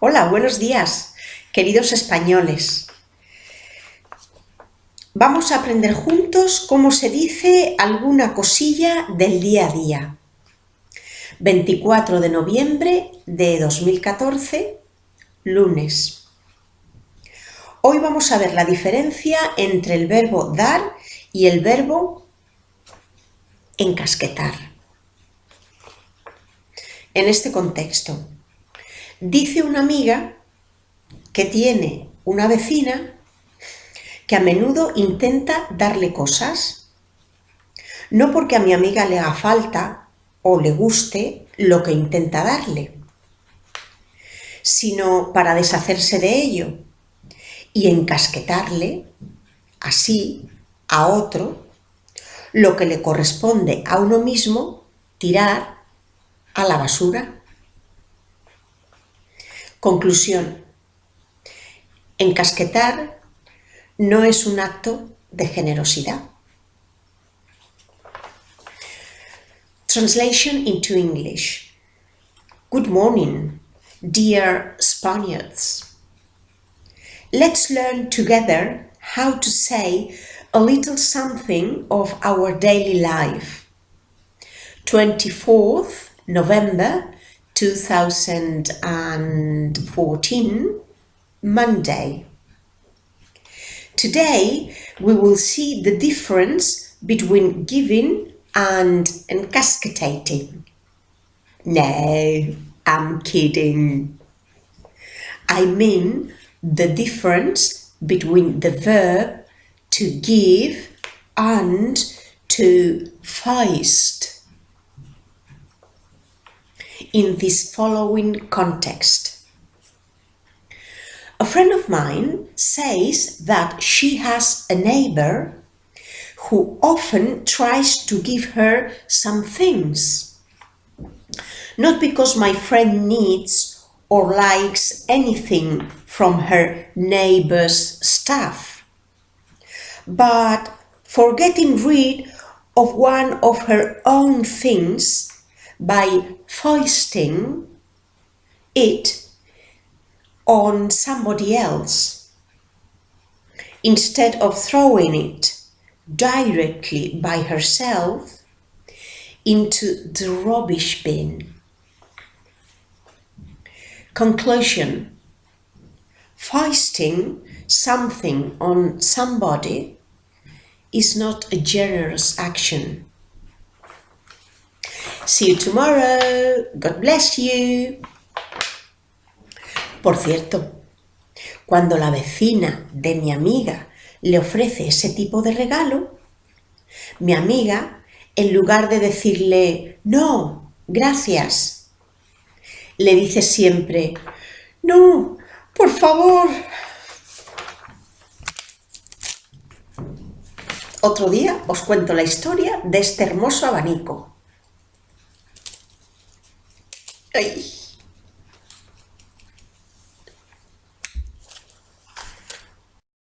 Hola, buenos días, queridos españoles. Vamos a aprender juntos cómo se dice alguna cosilla del día a día. 24 de noviembre de 2014, lunes. Hoy vamos a ver la diferencia entre el verbo dar y el verbo encasquetar. En este contexto, Dice una amiga que tiene una vecina que a menudo intenta darle cosas, no porque a mi amiga le haga falta o le guste lo que intenta darle, sino para deshacerse de ello y encasquetarle así a otro lo que le corresponde a uno mismo tirar a la basura. Conclusión. Encasquetar no es un acto de generosidad. Translation into English. Good morning, dear Spaniards. Let's learn together how to say a little something of our daily life. 24th November 2014, Monday. Today we will see the difference between giving and encasquetating. No, I'm kidding. I mean the difference between the verb to give and to feist in this following context. A friend of mine says that she has a neighbor who often tries to give her some things. Not because my friend needs or likes anything from her neighbor's stuff, but for getting rid of one of her own things by foisting it on somebody else instead of throwing it directly by herself into the rubbish bin. Conclusion Foisting something on somebody is not a generous action. See you tomorrow. God bless you. Por cierto, cuando la vecina de mi amiga le ofrece ese tipo de regalo, mi amiga, en lugar de decirle, no, gracias, le dice siempre, no, por favor. Otro día os cuento la historia de este hermoso abanico. Ay.